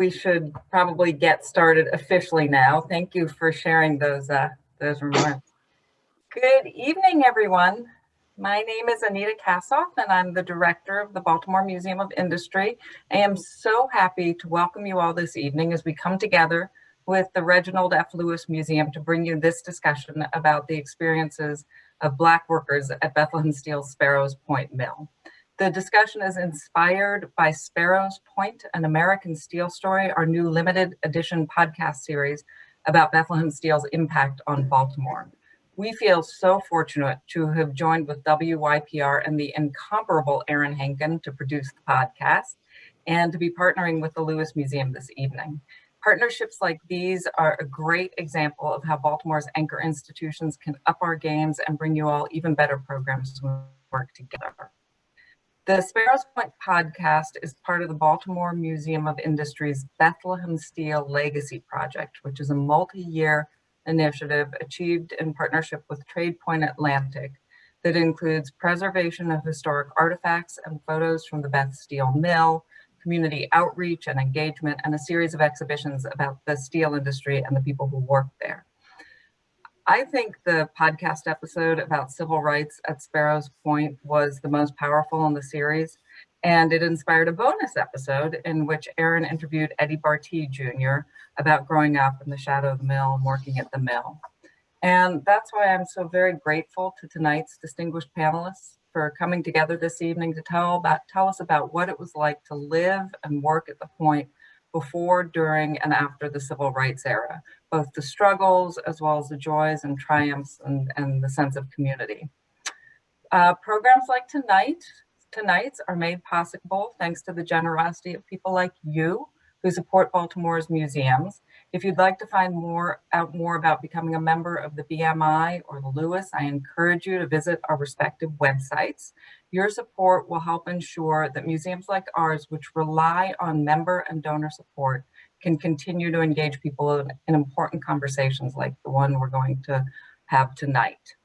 we should probably get started officially now. Thank you for sharing those uh, those remarks. Good evening, everyone. My name is Anita Kassof, and I'm the director of the Baltimore Museum of Industry. I am so happy to welcome you all this evening as we come together with the Reginald F. Lewis Museum to bring you this discussion about the experiences of Black workers at Bethlehem Steel Sparrows Point Mill. The discussion is inspired by Sparrows Point, an American steel story, our new limited edition podcast series about Bethlehem Steel's impact on Baltimore. We feel so fortunate to have joined with WYPR and the incomparable Aaron Henkin to produce the podcast and to be partnering with the Lewis Museum this evening. Partnerships like these are a great example of how Baltimore's anchor institutions can up our games and bring you all even better programs when we work together. The Sparrows Point podcast is part of the Baltimore Museum of Industry's Bethlehem Steel Legacy Project, which is a multi-year initiative achieved in partnership with TradePoint Atlantic that includes preservation of historic artifacts and photos from the Beth Steel Mill, community outreach and engagement, and a series of exhibitions about the steel industry and the people who work there. I think the podcast episode about civil rights at Sparrows Point was the most powerful in the series, and it inspired a bonus episode in which Aaron interviewed Eddie Barty Jr. about growing up in the shadow of the mill and working at the mill. And that's why I'm so very grateful to tonight's distinguished panelists for coming together this evening to tell about tell us about what it was like to live and work at the point before, during, and after the civil rights era, both the struggles as well as the joys and triumphs and, and the sense of community. Uh, programs like tonight, tonight's are made possible thanks to the generosity of people like you who support Baltimore's museums. If you'd like to find more out more about becoming a member of the BMI or the Lewis, I encourage you to visit our respective websites. Your support will help ensure that museums like ours, which rely on member and donor support, can continue to engage people in, in important conversations like the one we're going to have tonight.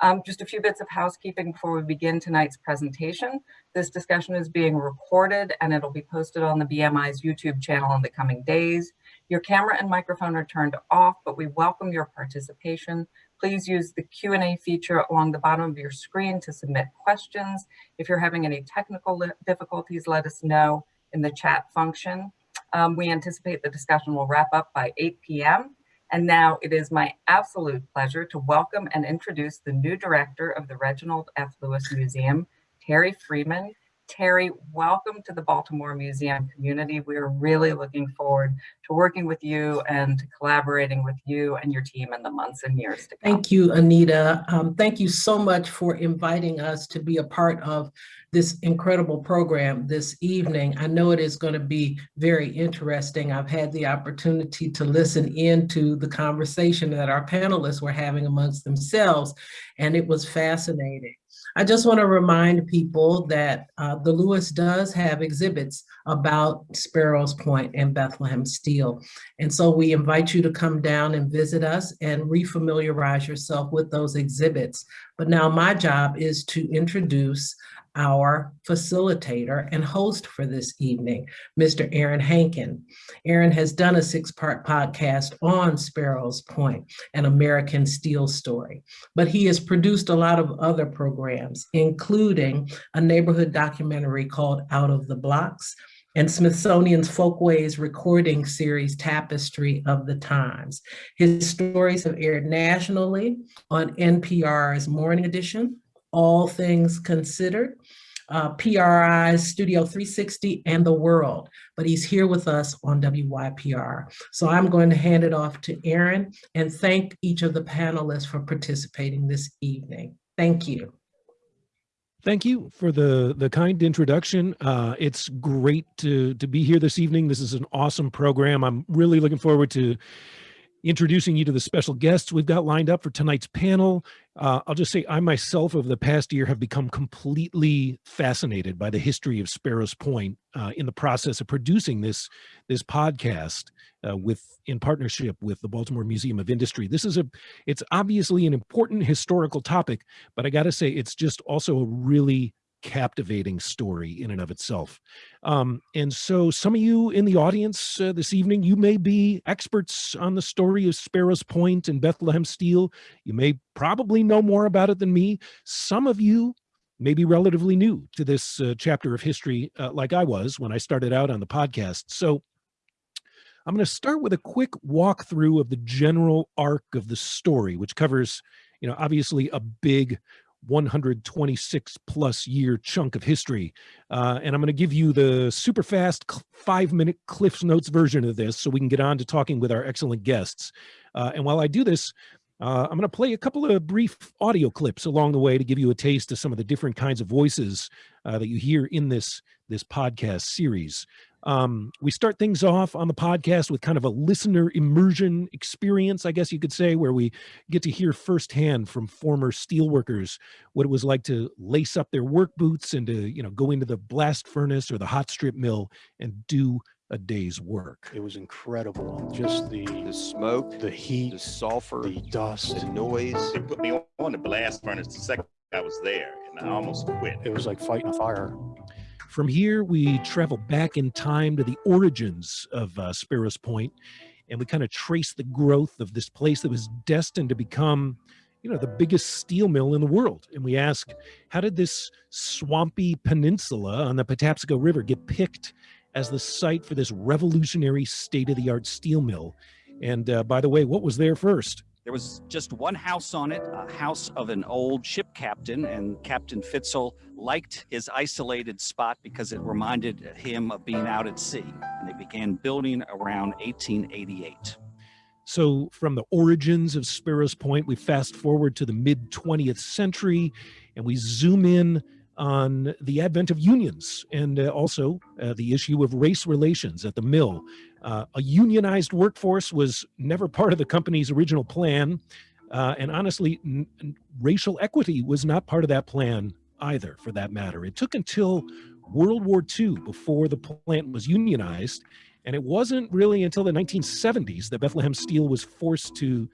Um, just a few bits of housekeeping before we begin tonight's presentation. This discussion is being recorded and it'll be posted on the BMI's YouTube channel in the coming days. Your camera and microphone are turned off, but we welcome your participation. Please use the Q&A feature along the bottom of your screen to submit questions. If you're having any technical difficulties, let us know in the chat function. Um, we anticipate the discussion will wrap up by 8 p.m. And now it is my absolute pleasure to welcome and introduce the new director of the Reginald F. Lewis Museum, Terri Freeman. Terri, welcome to the Baltimore Museum community. We're really looking forward to working with you and collaborating with you and your team in the months and years to come. Thank you, Anita. Um, thank you so much for inviting us to be a part of this incredible program this evening. I know it is going to be very interesting. I've had the opportunity to listen into the conversation that our panelists were having amongst themselves, and it was fascinating. I just want to remind people that uh, the Lewis does have exhibits about Sparrows Point and Bethlehem Steel. And so we invite you to come down and visit us and refamiliarize yourself with those exhibits. But now my job is to introduce our facilitator and host for this evening, Mr. Aaron Henkin. Aaron has done a six-part podcast on Sparrows Point, an American steel story, but he has produced a lot of other programs, including a neighborhood documentary called Out of the Blocks, and Smithsonian's Folkways recording series, Tapestry of the Times. His stories have aired nationally on NPR's Morning Edition, all Things Considered, uh, PRI's Studio 360 and The World, but he's here with us on WYPR. So I'm going to hand it off to Aaron and thank each of the panelists for participating this evening. Thank you. Thank you for the the kind introduction. Uh, it's great to to be here this evening. This is an awesome program. I'm really looking forward to introducing you to the special guests we've got lined up for tonight's panel. Uh, I'll just say I myself over the past year have become completely fascinated by the history of Sparrows Point uh, in the process of producing this, this podcast uh, with in partnership with the Baltimore Museum of Industry. This is a, it's obviously an important historical topic, but I gotta say it's just also a really captivating story in and of itself. Um, and so some of you in the audience uh, this evening, you may be experts on the story of Sparrows Point and Bethlehem Steel. You may probably know more about it than me. Some of you may be relatively new to this uh, chapter of history, uh, like I was when I started out on the podcast. So I'm going to start with a quick walkthrough of the general arc of the story, which covers, you know, obviously a big 126 plus year chunk of history. Uh, and I'm going to give you the super fast five minute Cliff's Notes version of this so we can get on to talking with our excellent guests. Uh, and while I do this, uh, I'm going to play a couple of brief audio clips along the way to give you a taste of some of the different kinds of voices uh, that you hear in this, this podcast series. Um, we start things off on the podcast with kind of a listener immersion experience, I guess you could say, where we get to hear firsthand from former steelworkers what it was like to lace up their work boots and to, you know, go into the blast furnace or the hot strip mill and do a day's work. It was incredible. Just the the smoke, the heat, the sulfur, the dust. the noise. They put me on the blast furnace the second I was there, and I almost quit. It was like fighting a fire. From here, we travel back in time to the origins of uh, Sparrows Point, and we kind of trace the growth of this place that was destined to become, you know, the biggest steel mill in the world. And we ask, how did this swampy peninsula on the Patapsco River get picked as the site for this revolutionary state-of-the-art steel mill? And uh, by the way, what was there first? There was just one house on it, a house of an old ship captain, and Captain Fitzel liked his isolated spot because it reminded him of being out at sea. And they began building around 1888. So, from the origins of Sparrows Point, we fast forward to the mid 20th century and we zoom in on the advent of unions and uh, also uh, the issue of race relations at the mill. Uh, a unionized workforce was never part of the company's original plan. Uh, and honestly, racial equity was not part of that plan either, for that matter. It took until World War II before the plant was unionized. And it wasn't really until the 1970s that Bethlehem Steel was forced to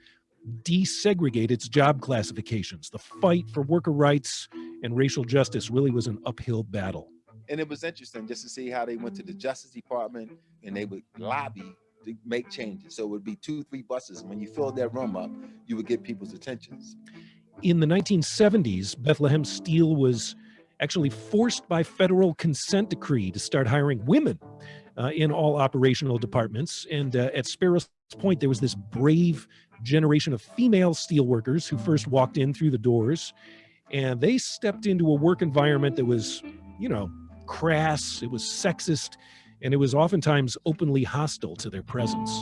desegregate its job classifications. The fight for worker rights and racial justice really was an uphill battle. And it was interesting just to see how they went to the Justice Department and they would lobby to make changes. So it would be two, three buses. When you filled that room up, you would get people's attentions. In the 1970s, Bethlehem Steel was actually forced by federal consent decree to start hiring women uh, in all operational departments. And uh, at Sparrows Point, there was this brave generation of female steelworkers who first walked in through the doors and they stepped into a work environment that was, you know, crass, it was sexist, and it was oftentimes openly hostile to their presence.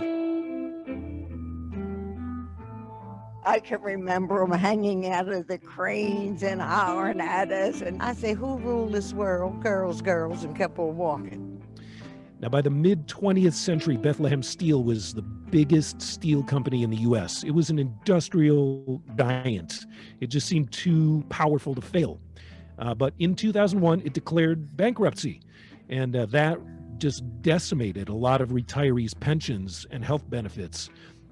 I can remember them hanging out of the cranes and hollering at us. And I say, who ruled this world? Girls, girls, and kept on walking. Now, by the mid 20th century, Bethlehem Steel was the biggest steel company in the US. It was an industrial giant. It just seemed too powerful to fail. Uh, but in 2001, it declared bankruptcy. And uh, that just decimated a lot of retirees' pensions and health benefits.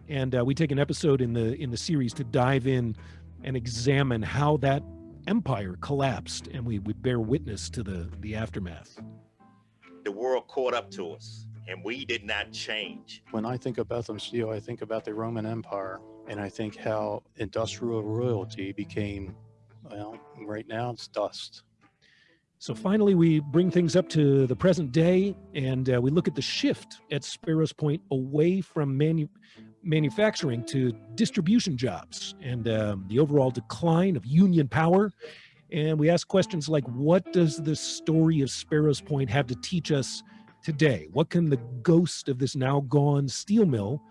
And uh, we take an episode in the in the series to dive in and examine how that empire collapsed, and we, we bear witness to the the aftermath the world caught up to us and we did not change. When I think of Bethlehem Steel, I think about the Roman Empire and I think how industrial royalty became, well, right now it's dust. So finally, we bring things up to the present day and uh, we look at the shift at Sparrows Point away from manu manufacturing to distribution jobs and um, the overall decline of union power and we ask questions like, what does the story of Sparrows Point have to teach us today? What can the ghost of this now gone steel mill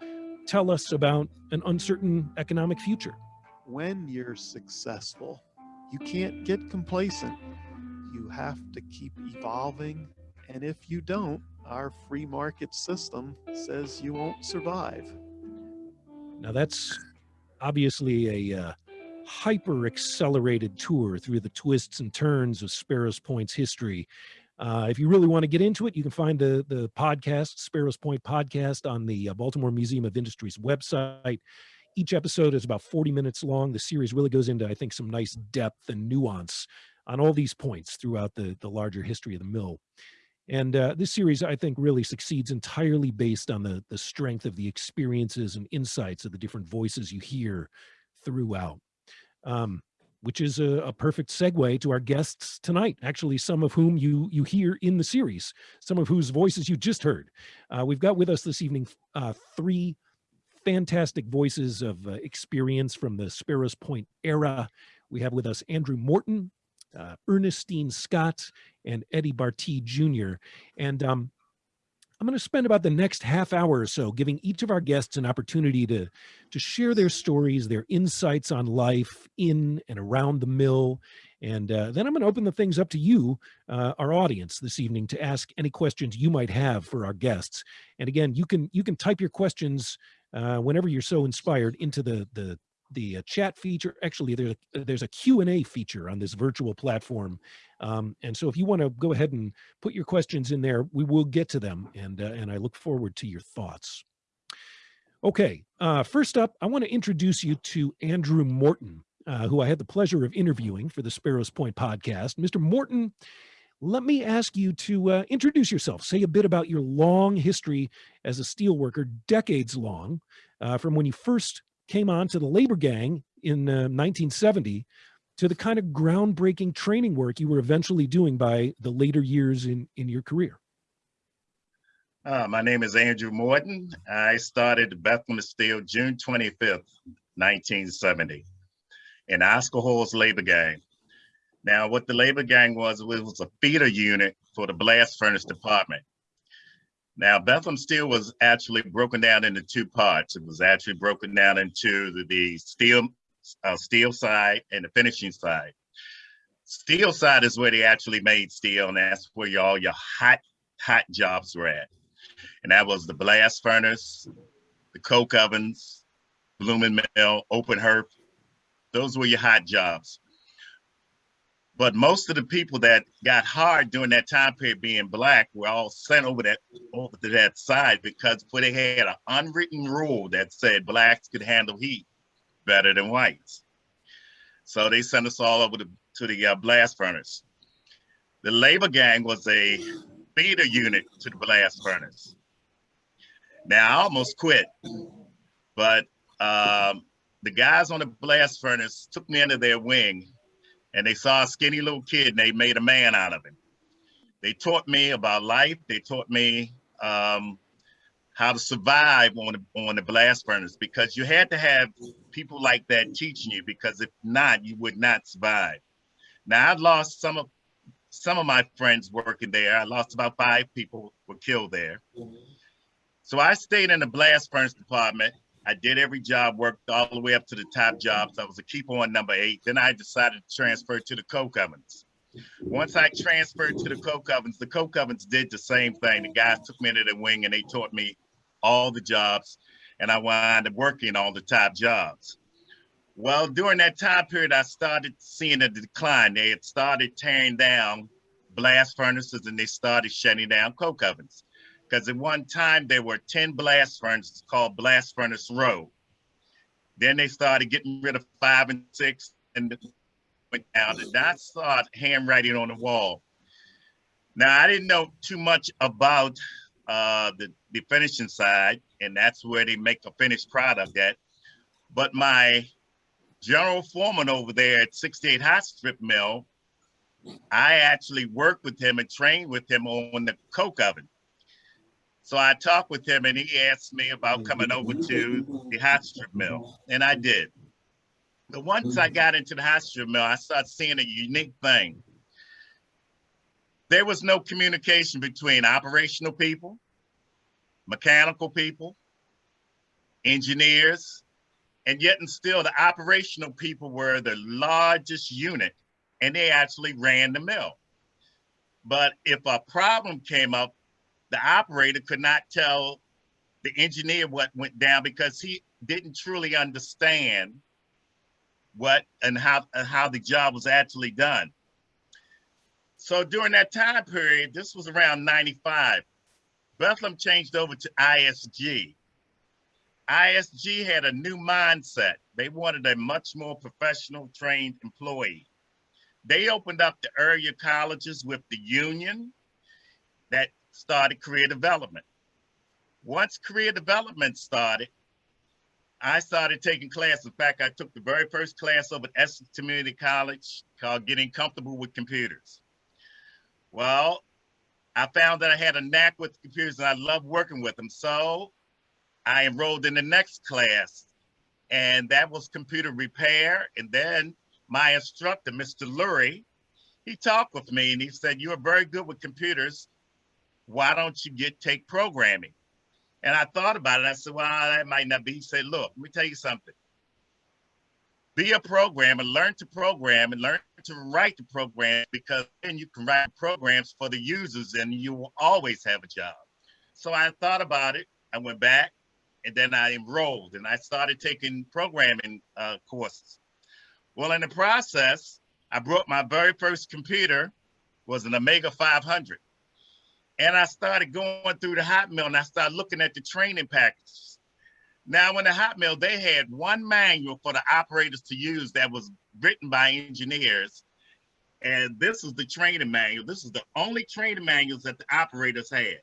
tell us about an uncertain economic future? When you're successful, you can't get complacent. You have to keep evolving. And if you don't, our free market system says you won't survive. Now that's obviously a uh, hyper accelerated tour through the twists and turns of Sparrows Point's history. Uh, if you really want to get into it, you can find the, the podcast, Sparrows Point podcast, on the uh, Baltimore Museum of Industry's website. Each episode is about 40 minutes long. The series really goes into, I think, some nice depth and nuance on all these points throughout the, the larger history of the mill. And uh, this series, I think, really succeeds entirely based on the, the strength of the experiences and insights of the different voices you hear throughout, um, which is a, a perfect segue to our guests tonight, actually some of whom you, you hear in the series, some of whose voices you just heard. Uh, we've got with us this evening uh, three fantastic voices of uh, experience from the Sparrows Point era. We have with us Andrew Morton, uh, Ernestine Scott, and Eddie Barty Jr. And um, I'm going to spend about the next half hour or so giving each of our guests an opportunity to, to share their stories, their insights on life in and around the mill. And uh, then I'm going to open the things up to you, uh, our audience this evening, to ask any questions you might have for our guests. And again, you can you can type your questions uh, whenever you're so inspired into the the the uh, chat feature. Actually, there's a, there's a Q&A feature on this virtual platform. Um, and so if you want to go ahead and put your questions in there, we will get to them. And, uh, and I look forward to your thoughts. Okay, uh, first up, I want to introduce you to Andrew Morton, uh, who I had the pleasure of interviewing for the Sparrows Point podcast. Mr. Morton, let me ask you to uh, introduce yourself. Say a bit about your long history as a steelworker, decades long, uh, from when you first came on to the labor gang in uh, 1970 to the kind of groundbreaking training work you were eventually doing by the later years in, in your career. Uh, my name is Andrew Morton. I started Bethlehem Steel June 25th, 1970 in Oscar Hall's labor gang. Now, what the labor gang was, it was a feeder unit for the blast furnace department. Now, Bethlehem Steel was actually broken down into two parts. It was actually broken down into the, the steel, uh, steel side and the finishing side. Steel side is where they actually made steel, and that's where all your hot, hot jobs were at. And that was the blast furnace, the coke ovens, blooming mill, open hearth. Those were your hot jobs. But most of the people that got hard during that time period being black were all sent over that over to that side because they had an unwritten rule that said blacks could handle heat better than whites. So they sent us all over to, to the uh, blast furnace. The labor gang was a feeder unit to the blast furnace. Now I almost quit, but um, the guys on the blast furnace took me under their wing and they saw a skinny little kid and they made a man out of him. They taught me about life. They taught me um, how to survive on the, on the blast furnace because you had to have people like that teaching you because if not, you would not survive. Now I've lost some of some of my friends working there. I lost about five people were killed there. So I stayed in the blast furnace department I did every job, worked all the way up to the top jobs. I was a keeper on number eight. Then I decided to transfer to the coke ovens. Once I transferred to the coke ovens, the coke ovens did the same thing. The guys took me into the wing and they taught me all the jobs, and I wound up working all the top jobs. Well, during that time period, I started seeing a decline. They had started tearing down blast furnaces and they started shutting down coke ovens because at one time there were 10 blast furnaces called Blast Furnace Row. Then they started getting rid of five and six and went down. And I saw handwriting on the wall. Now, I didn't know too much about uh, the, the finishing side, and that's where they make a finished product at. But my general foreman over there at 68 Hot Strip Mill, I actually worked with him and trained with him on the coke oven. So I talked with him and he asked me about coming over to the hot strip mill, and I did. But once I got into the hot strip mill, I started seeing a unique thing. There was no communication between operational people, mechanical people, engineers, and yet and still the operational people were the largest unit and they actually ran the mill. But if a problem came up, the operator could not tell the engineer what went down because he didn't truly understand what and how and how the job was actually done. So during that time period, this was around 95, Bethlehem changed over to ISG. ISG had a new mindset. They wanted a much more professional trained employee. they opened up the area colleges with the union that started career development. Once career development started, I started taking classes. In fact, I took the very first class over at Essex Community College called Getting Comfortable with Computers. Well, I found that I had a knack with computers and I loved working with them. So I enrolled in the next class and that was computer repair. And then my instructor, Mr. Lurie, he talked with me and he said, you're very good with computers. Why don't you get take programming? And I thought about it. I said, well, that might not be. He said, look, let me tell you something. Be a programmer, learn to program and learn to write the program because then you can write programs for the users and you will always have a job. So I thought about it. I went back and then I enrolled and I started taking programming uh, courses. Well, in the process, I brought my very first computer was an Omega 500. And I started going through the hot mill and I started looking at the training packages. Now, in the hot mill, they had one manual for the operators to use that was written by engineers. And this is the training manual. This is the only training manuals that the operators had.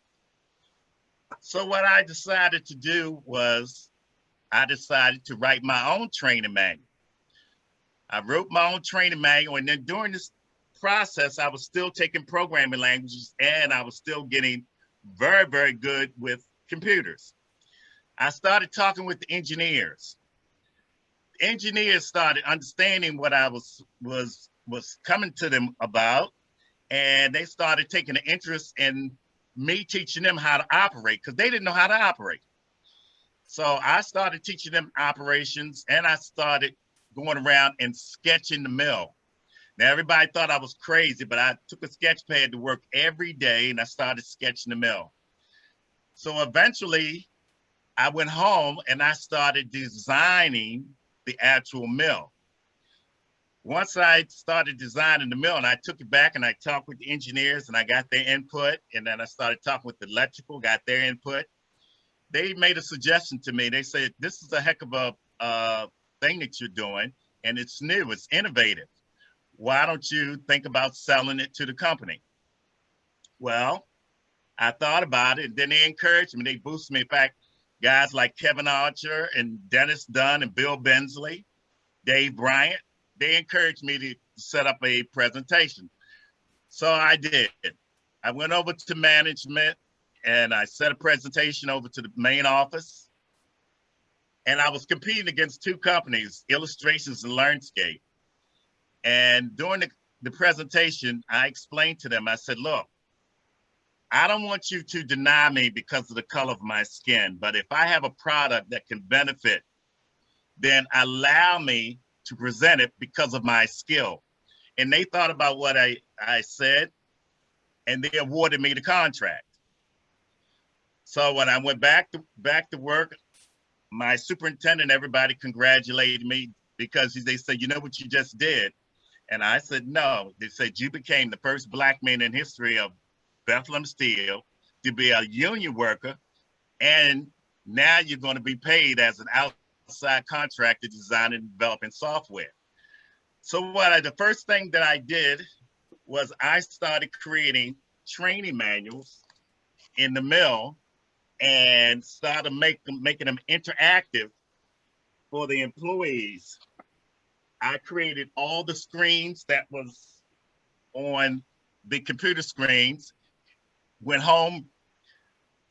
So what I decided to do was I decided to write my own training manual. I wrote my own training manual and then during this process, I was still taking programming languages and I was still getting very, very good with computers. I started talking with the engineers. Engineers started understanding what I was was was coming to them about, and they started taking an interest in me teaching them how to operate because they didn't know how to operate. So I started teaching them operations, and I started going around and sketching the mill. Now everybody thought I was crazy, but I took a sketch pad to work every day, and I started sketching the mill. So eventually, I went home and I started designing the actual mill. Once I started designing the mill and I took it back and I talked with the engineers and I got their input and then I started talking with the electrical, got their input. They made a suggestion to me. They said, this is a heck of a uh, thing that you're doing and it's new, it's innovative. Why don't you think about selling it to the company? Well, I thought about it and then they encouraged me, they boosted me. In fact, guys like Kevin Archer and Dennis Dunn and Bill Bensley, Dave Bryant, they encouraged me to set up a presentation. So I did. I went over to management and I set a presentation over to the main office. And I was competing against two companies, Illustrations and Learnscape. And during the, the presentation, I explained to them, I said, look, I don't want you to deny me because of the color of my skin, but if I have a product that can benefit, then allow me to present it because of my skill. And they thought about what I, I said, and they awarded me the contract. So when I went back to back to work, my superintendent, everybody congratulated me because they said, you know what you just did? And I said, no. They said, you became the first black man in history of Bethlehem Steel to be a union worker, and now you're going to be paid as an outside contractor designing and developing software. So what I, the first thing that I did was I started creating training manuals in the mill and started make them, making them interactive for the employees. I created all the screens that was on the computer screens went home,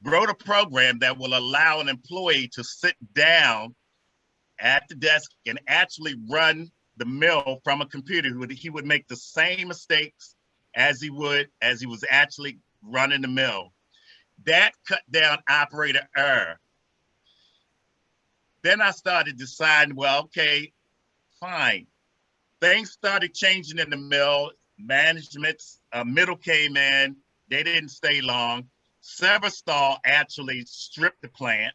wrote a program that will allow an employee to sit down at the desk and actually run the mill from a computer. He would, he would make the same mistakes as he would as he was actually running the mill. That cut down operator error. Then I started deciding, well, okay, fine. Things started changing in the mill. Management's uh, Mittal came in they didn't stay long. Severstal actually stripped the plant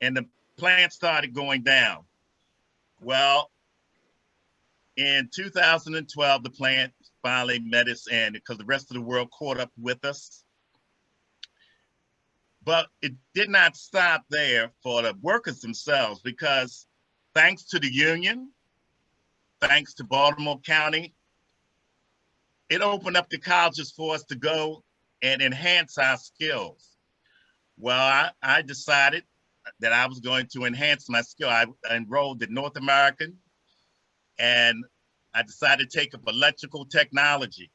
and the plant started going down. Well, in 2012, the plant finally met its end because the rest of the world caught up with us. But it did not stop there for the workers themselves because thanks to the union, thanks to Baltimore County, it opened up the colleges for us to go and enhance our skills. Well, I, I decided that I was going to enhance my skill. I enrolled at North American and I decided to take up electrical technology.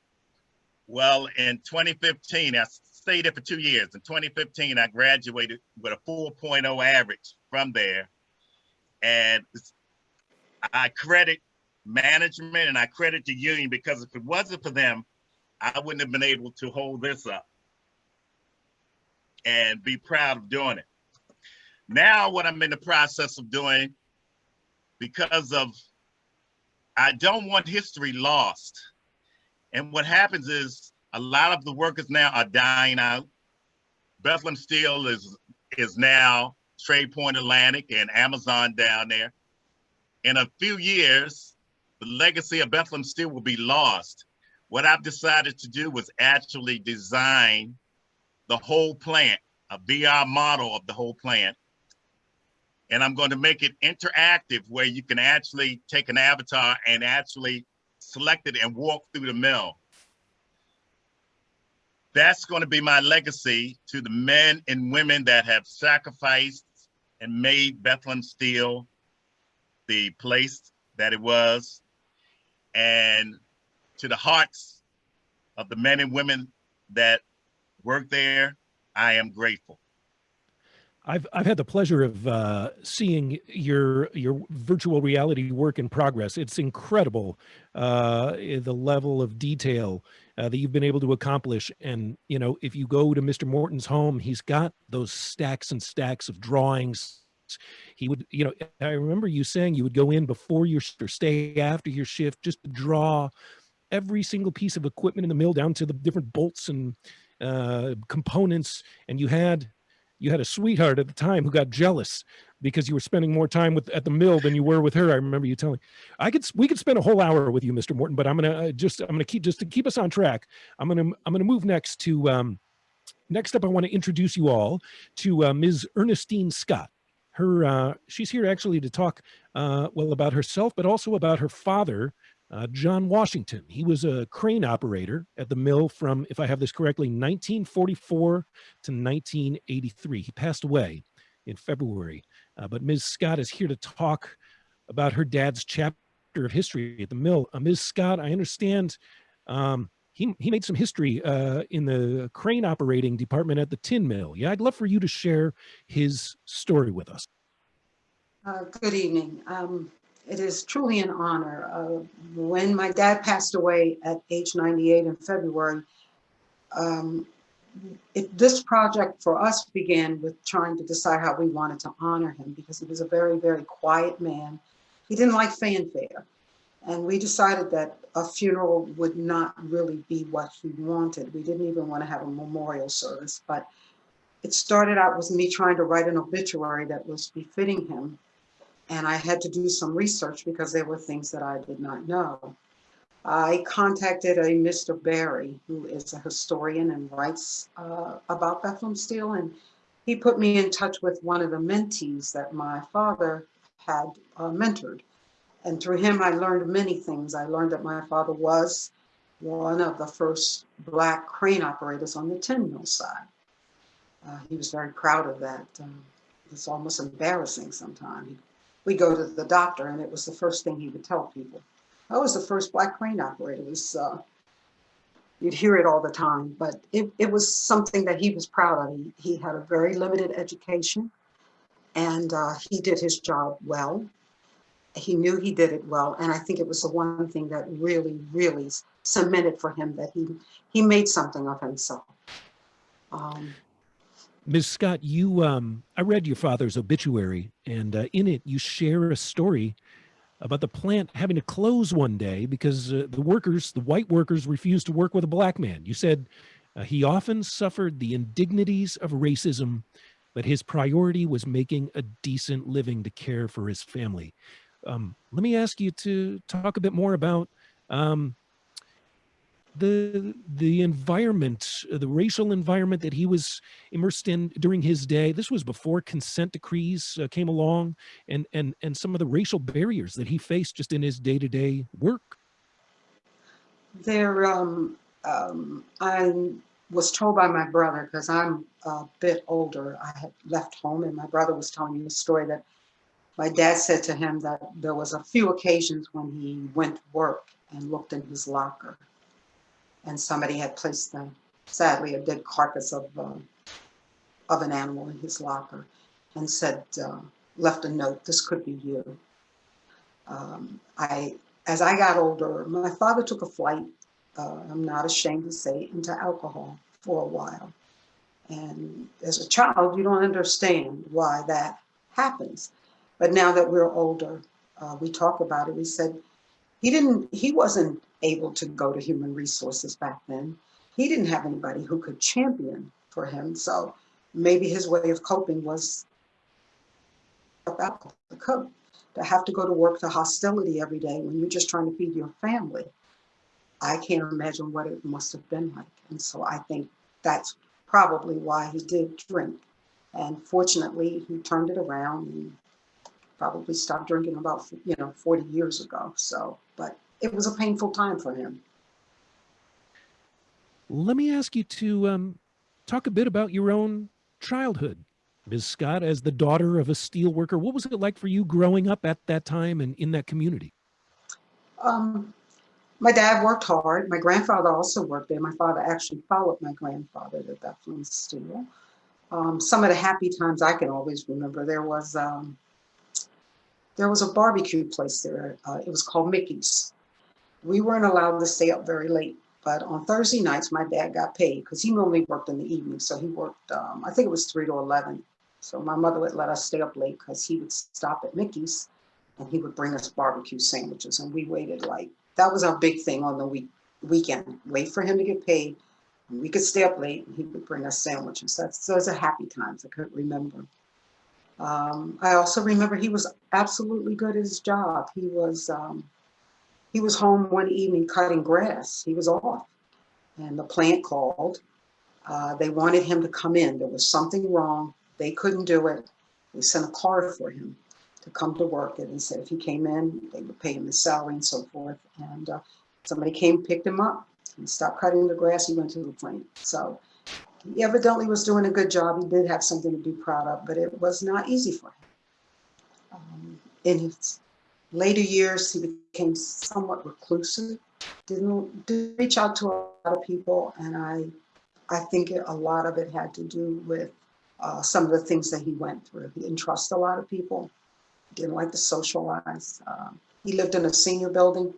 Well, in 2015, I stayed there for two years. In 2015, I graduated with a 4.0 average from there. And I credit management and I credit the union because if it wasn't for them, I wouldn't have been able to hold this up and be proud of doing it. Now, what I'm in the process of doing, because of, I don't want history lost. And what happens is a lot of the workers now are dying out. Bethlehem Steel is, is now Trade Point Atlantic and Amazon down there. In a few years, the legacy of Bethlehem Steel will be lost. What I've decided to do was actually design the whole plant, a VR model of the whole plant. And I'm going to make it interactive where you can actually take an avatar and actually select it and walk through the mill. That's going to be my legacy to the men and women that have sacrificed and made Bethlehem Steel the place that it was and to the hearts of the men and women that work there, I am grateful. I've I've had the pleasure of uh, seeing your your virtual reality work in progress. It's incredible uh, the level of detail uh, that you've been able to accomplish. And you know, if you go to Mr. Morton's home, he's got those stacks and stacks of drawings. He would, you know, I remember you saying you would go in before your or stay after your shift just to draw every single piece of equipment in the mill down to the different bolts and uh, components. And you had you had a sweetheart at the time who got jealous because you were spending more time with at the mill than you were with her. I remember you telling. I could we could spend a whole hour with you, Mr. Morton, but I'm gonna uh, just I'm gonna keep just to keep us on track. I'm gonna I'm gonna move next to um, next up. I want to introduce you all to uh, Ms. Ernestine Scott. Her uh, she's here actually to talk uh, well about herself, but also about her father, uh, John Washington. He was a crane operator at the mill from, if I have this correctly, 1944 to 1983. He passed away in February. Uh, but Ms. Scott is here to talk about her dad's chapter of history at the mill. Uh, Ms. Scott, I understand um, he, he made some history uh, in the crane operating department at the tin mill. Yeah, I'd love for you to share his story with us. Uh, good evening. Um, it is truly an honor. Uh, when my dad passed away at age 98 in February, um, it, this project for us began with trying to decide how we wanted to honor him because he was a very, very quiet man. He didn't like fanfare. And we decided that a funeral would not really be what he wanted. We didn't even want to have a memorial service, but it started out with me trying to write an obituary that was befitting him. And I had to do some research because there were things that I did not know. I contacted a Mr. Barry, who is a historian and writes uh, about Bethlehem Steel, and he put me in touch with one of the mentees that my father had uh, mentored. And through him, I learned many things. I learned that my father was one of the first black crane operators on the tin mill side. Uh, he was very proud of that. Um, it's almost embarrassing sometimes. We go to the doctor and it was the first thing he would tell people. I was the first black crane operator. It was, uh, you'd hear it all the time, but it, it was something that he was proud of. He, he had a very limited education and uh, he did his job well he knew he did it well. And I think it was the one thing that really, really cemented for him that he, he made something of himself. Um, Ms. Scott, you, um, I read your father's obituary and uh, in it you share a story about the plant having to close one day because uh, the workers, the white workers refused to work with a black man. You said uh, he often suffered the indignities of racism, but his priority was making a decent living to care for his family. Um, let me ask you to talk a bit more about um, the the environment, uh, the racial environment that he was immersed in during his day. This was before consent decrees uh, came along, and and and some of the racial barriers that he faced just in his day to day work. There, um, um, I was told by my brother, because I'm a bit older, I had left home and my brother was telling me a story that my dad said to him that there was a few occasions when he went to work and looked in his locker and somebody had placed the, sadly, a dead carcass of, uh, of an animal in his locker and said, uh, left a note, this could be you. Um, I, as I got older, my father took a flight, uh, I'm not ashamed to say, into alcohol for a while. And as a child, you don't understand why that happens. But now that we're older, uh, we talk about it. We said he didn't, he wasn't able to go to human resources back then. He didn't have anybody who could champion for him. So maybe his way of coping was about the to have to go to work to hostility every day when you're just trying to feed your family. I can't imagine what it must have been like. And so I think that's probably why he did drink. And fortunately, he turned it around and probably stopped drinking about, you know, 40 years ago. So, but it was a painful time for him. Let me ask you to um, talk a bit about your own childhood. Ms. Scott, as the daughter of a steel worker, what was it like for you growing up at that time and in that community? Um, my dad worked hard. My grandfather also worked there. My father actually followed my grandfather to Bethlehem Steel. Um, some of the happy times I can always remember, there was um, there was a barbecue place there. Uh, it was called Mickey's. We weren't allowed to stay up very late, but on Thursday nights, my dad got paid because he normally worked in the evening. So he worked, um, I think it was 3 to 11. So my mother would let us stay up late because he would stop at Mickey's and he would bring us barbecue sandwiches. And we waited like, that was our big thing on the week weekend. Wait for him to get paid. And we could stay up late and he would bring us sandwiches. That's those are happy times I couldn't remember. Um, I also remember he was absolutely good at his job. He was um, he was home one evening cutting grass. He was off, and the plant called. Uh, they wanted him to come in. There was something wrong. They couldn't do it. We sent a car for him to come to work and said if he came in, they would pay him his salary and so forth. And uh, somebody came, picked him up. He stopped cutting the grass. He went to the plant. So he evidently was doing a good job. He did have something to be proud of, but it was not easy for him. Um, in his later years, he became somewhat reclusive, didn't, didn't reach out to a lot of people. And I, I think a lot of it had to do with uh, some of the things that he went through. He didn't trust a lot of people, didn't like to socialize. Um, he lived in a senior building,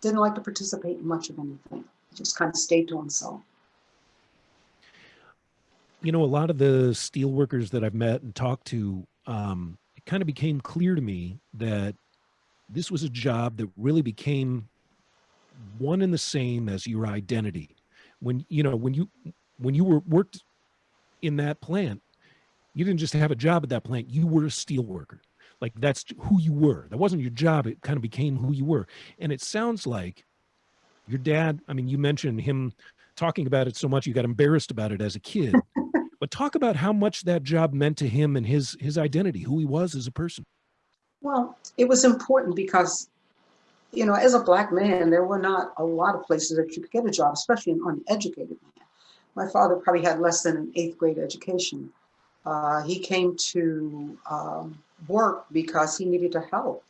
didn't like to participate in much of anything. He just kind of stayed to himself. You know, a lot of the steel workers that I've met and talked to, um, it kind of became clear to me that this was a job that really became one and the same as your identity. When, you know, when you, when you were worked in that plant, you didn't just have a job at that plant, you were a steel worker. Like that's who you were. That wasn't your job. It kind of became who you were. And it sounds like your dad, I mean, you mentioned him talking about it so much, you got embarrassed about it as a kid, but talk about how much that job meant to him and his, his identity, who he was as a person. Well, it was important because, you know, as a black man, there were not a lot of places that you could get a job, especially an uneducated man. My father probably had less than an eighth grade education. Uh, he came to um, work because he needed to help.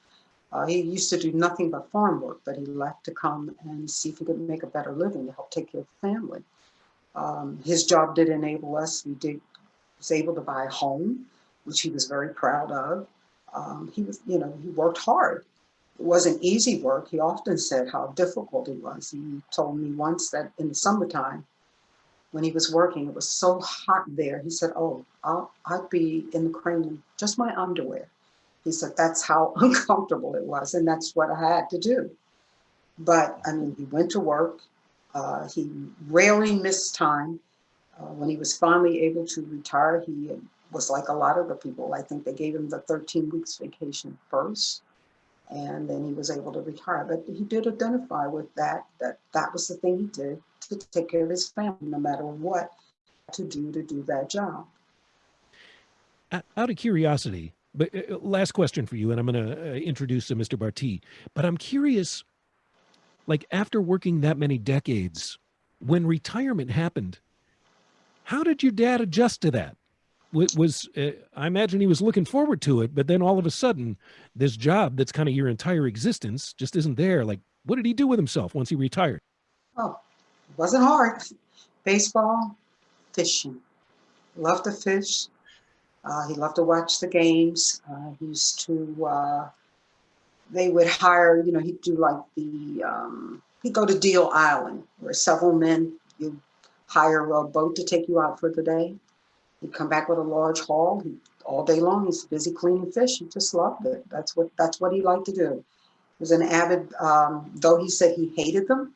Uh, he used to do nothing but farm work, but he left to come and see if he could make a better living to help take care of the family. Um, his job did enable us. He did was able to buy a home, which he was very proud of. Um, he was, you know, he worked hard. It wasn't easy work. He often said how difficult it was. He told me once that in the summertime, when he was working, it was so hot there. He said, oh, I'll, I'd be in the crane just my underwear. He said, that's how uncomfortable it was. And that's what I had to do. But I mean, he went to work. Uh, he rarely missed time. Uh, when he was finally able to retire, he was like a lot of the people. I think they gave him the 13 weeks vacation first and then he was able to retire. But he did identify with that, that that was the thing he did to take care of his family, no matter what to do to do that job. Out of curiosity, but uh, last question for you, and I'm going to uh, introduce uh, Mr. Barty, but I'm curious, like after working that many decades, when retirement happened, how did your dad adjust to that? Wa- Was uh, I imagine he was looking forward to it, but then all of a sudden, this job that's kind of your entire existence just isn't there. Like, what did he do with himself once he retired? Oh, it wasn't hard. Baseball, fishing. Loved to fish. Uh, he loved to watch the games. Uh, he used to, uh, they would hire, you know, he'd do like the, um, he'd go to Deal Island where several men, you hire a boat to take you out for the day. He'd come back with a large haul. He, all day long, he's busy cleaning fish. He just loved it. That's what, that's what he liked to do. He was an avid, um, though he said he hated them,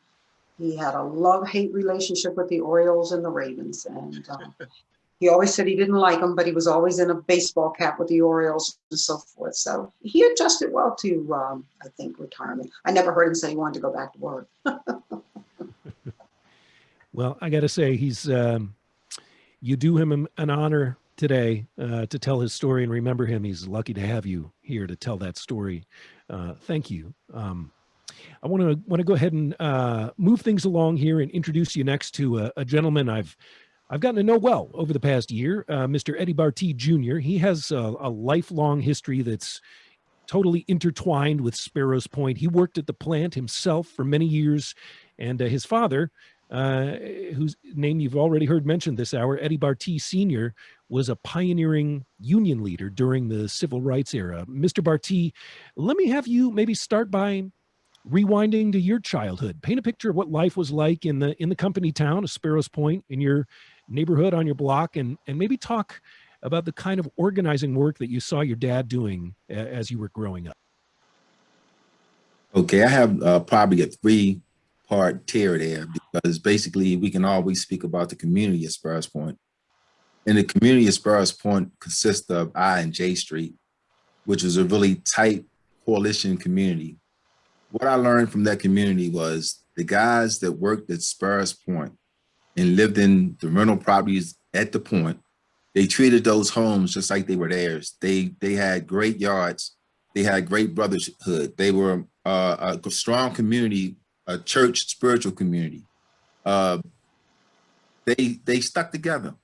he had a love-hate relationship with the Orioles and the Ravens, and um, he always said he didn't like them, but he was always in a baseball cap with the Orioles and so forth. So he adjusted well to, um, I think, retirement. I never heard him say he wanted to go back to work. Well, I got to say, he's um, you do him an- an honor today uh, to tell his story and remember him. He's lucky to have you here to tell that story. Uh, thank you. Um, I want to want to go ahead and uh, move things along here and introduce you next to a, a gentleman I've I've gotten to know well over the past year, uh, Mr. Eddie Barty Jr. He has a, a lifelong history that's totally intertwined with Sparrows Point. He worked at the plant himself for many years, and uh, his father, uh, whose name you've already heard mentioned this hour, Eddie Barty Sr., was a pioneering union leader during the civil rights era. Mr. Barty, let me have you maybe start by rewinding to your childhood. Paint a picture of what life was like in the in the company town of Sparrows Point, in your neighborhood, on your block, and and maybe talk about the kind of organizing work that you saw your dad doing as you were growing up. Okay, I have uh, probably a three part tier there because basically we can always speak about the community at Sparrows Point. And the community at Sparrows Point consists of I and J Street, which is a really tight coalition community. What I learned from that community was the guys that worked at Sparrows Point and lived in the rental properties at the point, they treated those homes just like they were theirs. They they had great yards. They had great brotherhood. They were uh, a strong community, a church spiritual community. Uh, they they stuck together,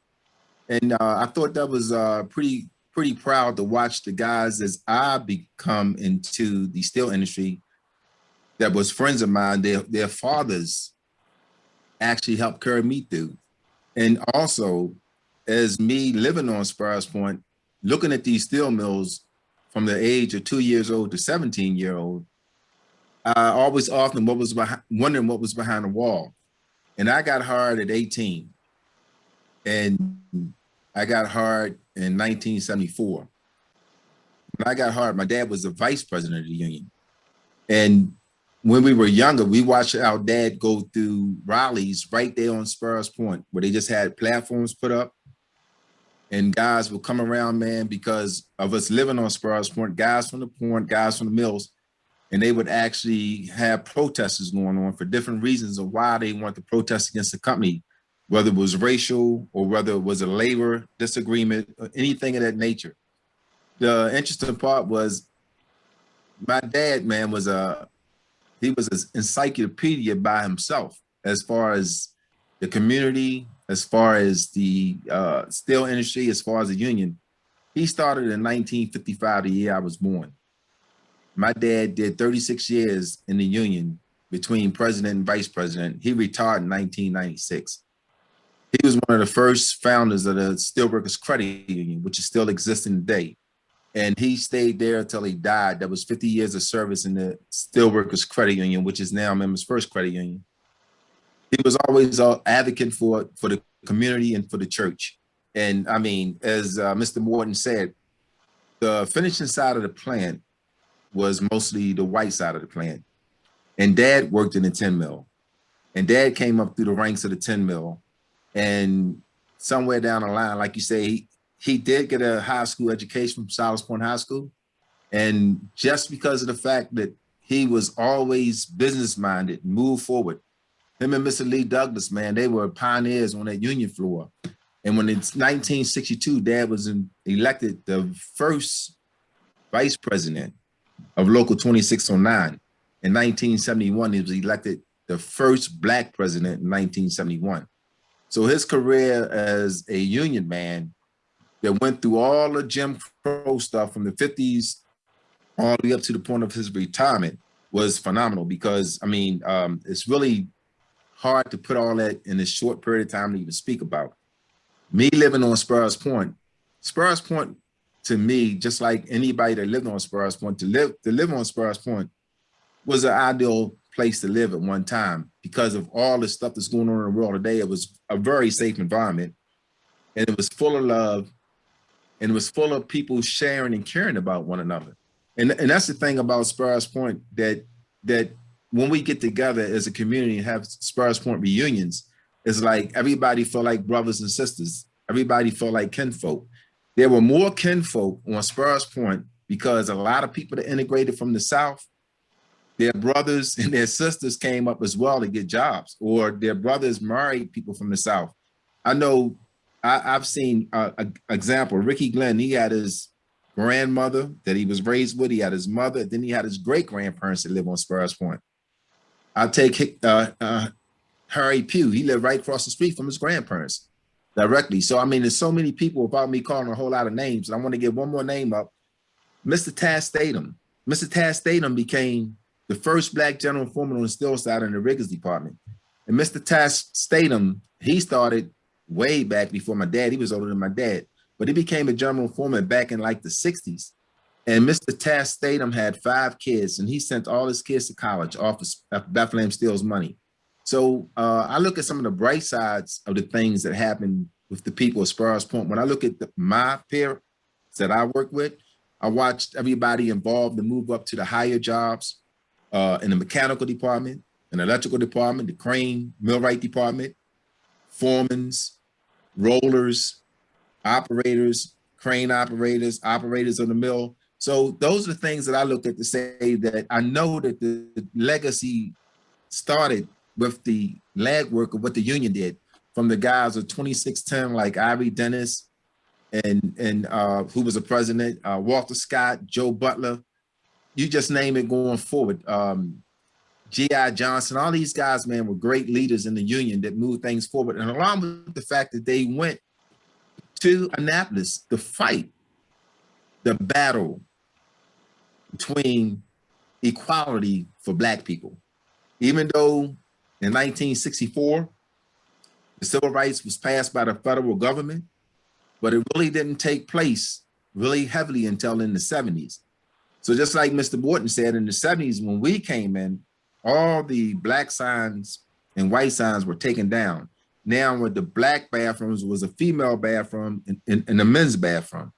and uh, I thought that was uh, pretty pretty proud to watch the guys as I become into the steel industry. That was friends of mine. Their their fathers actually helped carry me through, and also as me living on Sparrows Point, looking at these steel mills from the age of two years old to 17 year old, I always often what was behind, wondering what was behind the wall. And I got hired at 18 and I got hired in 1974. When I got hired, my dad was the vice president of the union. And when we were younger, we watched our dad go through rallies right there on Sparrows Point, where they just had platforms put up and guys would come around, man, because of us living on Sparrows Point, guys from the point, guys from the mills, and they would actually have protesters going on for different reasons of why they want to protest against the company, whether it was racial or whether it was a labor disagreement, or anything of that nature. The interesting part was my dad, man, was a he was an encyclopedia by himself as far as the community, as far as the uh, steel industry, as far as the union. He started in 1955, the year I was born. My dad did 36 years in the union between president and vice president. He retired in 1996. He was one of the first founders of the Steelworkers Credit Union, which is still existing today. And he stayed there until he died. That was 50 years of service in the Steelworkers Credit Union, which is now Members First Credit Union he was always an advocate for for the community and for the church. And I mean, as uh, Mr. Morton said, the finishing side of the plant was mostly the white side of the plant. And dad worked in the tin mill. And dad came up through the ranks of the tin mill. And somewhere down the line, like you say, he did get a high school education from Silas Point High School. And just because of the fact that he was always business minded, moved forward, him and Mr. Lee Douglas, man, they were pioneers on that union floor. And when it's 1962, Dad was in, elected the first vice president of Local 2609. in 1971, he was elected the first black president in 1971. So his career as a union man that went through all the Jim Crow stuff from the 50s all the way up to the point of his retirement was phenomenal because, I mean, um, it's really hard to put all that in a short period of time to even speak about. Me living on Sparrows Point, Sparrows Point to me, just like anybody that lived on Sparrows Point, to live to live on Sparrows Point was an ideal place to live at one time because of all the stuff that's going on in the world today. It was a very safe environment and it was full of love and it was full of people sharing and caring about one another. And, and that's the thing about Sparrows Point that that when we get together as a community and have Sparrows Point reunions, it's like everybody felt like brothers and sisters. Everybody felt like kinfolk. There were more kinfolk on Sparrows Point because a lot of people that integrated from the South, their brothers and their sisters came up as well to get jobs, or their brothers married people from the South. I know I, have seen an example, Ricky Glenn, he had his grandmother that he was raised with, he had his mother, then he had his great grandparents that live on Sparrows Point. I take uh, uh, Harry Pugh, he lived right across the street from his grandparents directly. So, I mean, there's so many people without me calling a whole lot of names. And I want to get one more name up. Mr. Taz Statham. Mr. Taz Statham became the first black general foreman on the steel side in the riggers department. And Mr. Taz Statham, he started way back before my dad. He was older than my dad, but he became a general foreman back in like the 60s. And Mr. Taz Statham had five kids and he sent all his kids to college off of Bethlehem Steel's money. So uh, I look at some of the bright sides of the things that happen with the people at Sparrows Point. When I look at the, my peers that I work with, I watched everybody involved to move up to the higher jobs uh, in the mechanical department, an electrical department, the crane, millwright department, foremans, rollers, operators, crane operators, operators of the mill. So those are the things that I look at to say that I know that the legacy started with the lag work of what the union did from the guys of 2610 like Ivory Dennis and and uh, who was a president, uh, Walter Scott, Joe Butler, you just name it going forward. Um, G.I. Johnson, all these guys, man, were great leaders in the union that moved things forward. And along with the fact that they went to Annapolis to fight the battle between equality for black people. Even though in 1964, the civil rights was passed by the federal government, but it really didn't take place really heavily until in the 70s. So just like Mr. Morton said, in the 70s, when we came in, all the black signs and white signs were taken down. Now with the black bathrooms was a female bathroom and, and, and a men's bathroom.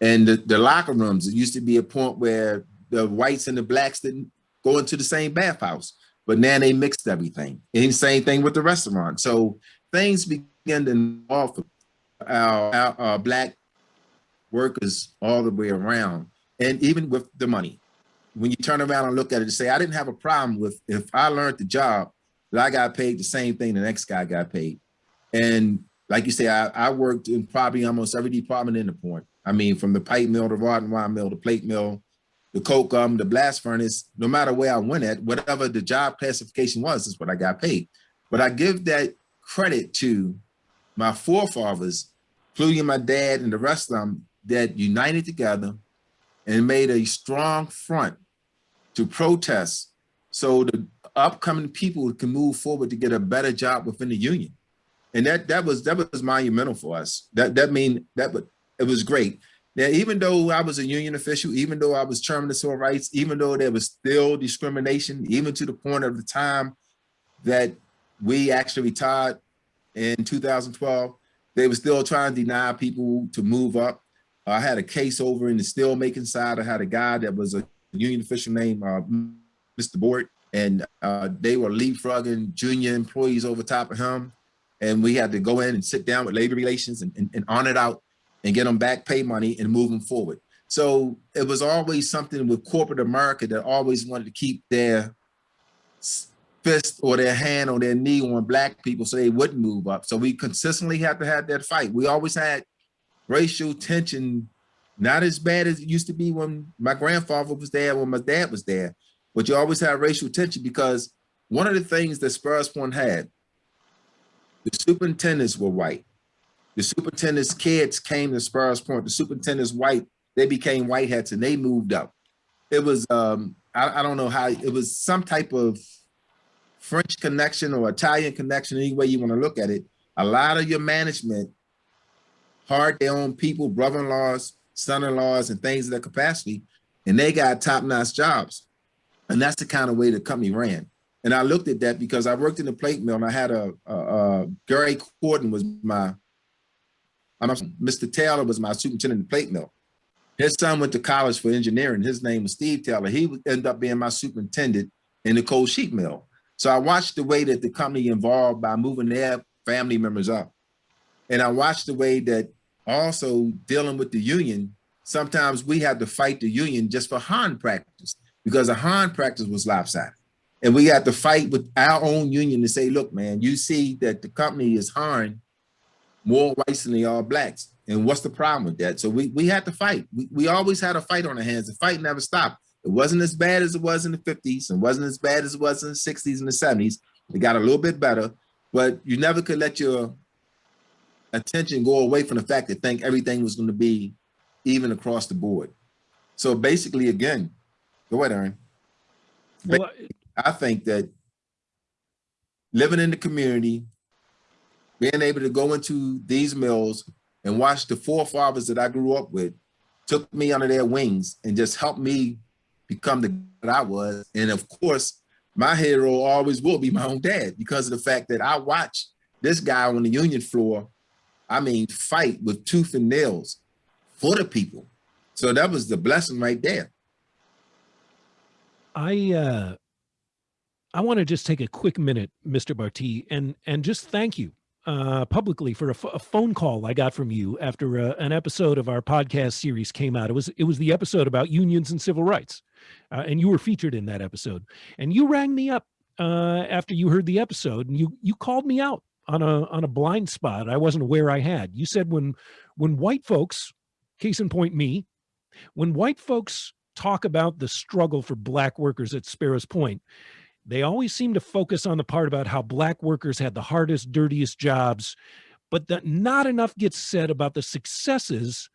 And the, the locker rooms, it used to be a point where the whites and the blacks didn't go into the same bathhouse but now they mixed everything. And same thing with the restaurant. So things begin to offer our, our, our black workers all the way around, and even with the money. When you turn around and look at it and say, I didn't have a problem with if I learned the job that I got paid the same thing the next guy got paid. And like you say, I, I worked in probably almost every department in the point. I mean, from the pipe mill, the rod and wire mill, the plate mill, the coke um, the blast furnace, no matter where I went at, whatever the job classification was, is what I got paid. But I give that credit to my forefathers, including my dad and the rest of them, that united together and made a strong front to protest so the upcoming people can move forward to get a better job within the union. And that that was that was monumental for us. That that mean that but it was great. Now, even though I was a union official, even though I was chairman of civil rights, even though there was still discrimination, even to the point of the time that we actually retired in 2012, they were still trying to deny people to move up. I had a case over in the steelmaking side. I had a guy that was a union official named uh, Mr. Board, and uh, they were leapfrogging junior employees over top of him. And we had to go in and sit down with labor relations and, and, and on it out and get them back pay money and move them forward. So it was always something with corporate America that always wanted to keep their fist or their hand or their knee on black people so they wouldn't move up. So we consistently had to have that fight. We always had racial tension, not as bad as it used to be when my grandfather was there, when my dad was there. but you always have racial tension because one of the things that Sparrows Point had, the superintendents were white. The superintendent's kids came to Sparrows Point. The superintendent's white, they became white hats and they moved up. It was, um, I, I don't know how, it was some type of French connection or Italian connection, any way you want to look at it. A lot of your management hired their own people, brother-in-laws, son-in-laws, and things of that capacity, and they got top-notch jobs. And that's the kind of way the company ran. And I looked at that because I worked in the plate mill and I had a, a, a Gary Corden was my, I'm Mr. Taylor was my superintendent in the plate mill. His son went to college for engineering. His name was Steve Taylor. He would end up being my superintendent in the cold sheet mill. So I watched the way that the company involved by moving their family members up. And I watched the way that also dealing with the union, sometimes we had to fight the union just for Han practice because the Han practice was lopsided. And we had to fight with our own union to say, look, man, you see that the company is hiring more whites than they are blacks. And what's the problem with that? So we, we had to fight. We, we always had a fight on our hands. The fight never stopped. It wasn't as bad as it was in the 50s and wasn't as bad as it was in the 60s and the 70s. It got a little bit better, but you never could let your attention go away from the fact that think everything was going to be even across the board. So basically, again, go ahead, Aaron. Well, I think that living in the community, being able to go into these mills and watch the forefathers that I grew up with took me under their wings and just helped me become the that I was. And of course, my hero always will be my own dad because of the fact that I watched this guy on the union floor, I mean, fight with tooth and nails for the people. So that was the blessing right there. I uh, I want to just take a quick minute, Mr. Barty, and and just thank you uh, publicly for a, phone call I got from you after uh, an episode of our podcast series came out. It was it was the episode about unions and civil rights, uh, and you were featured in that episode. And you rang me up uh, after you heard the episode, and you you called me out on a on a blind spot I wasn't aware I had. You said when when white folks, case in point me, when white folks talk about the struggle for black workers at Sparrows Point, they always seem to focus on the part about how black workers had the hardest, dirtiest jobs, but that not enough gets said about the successes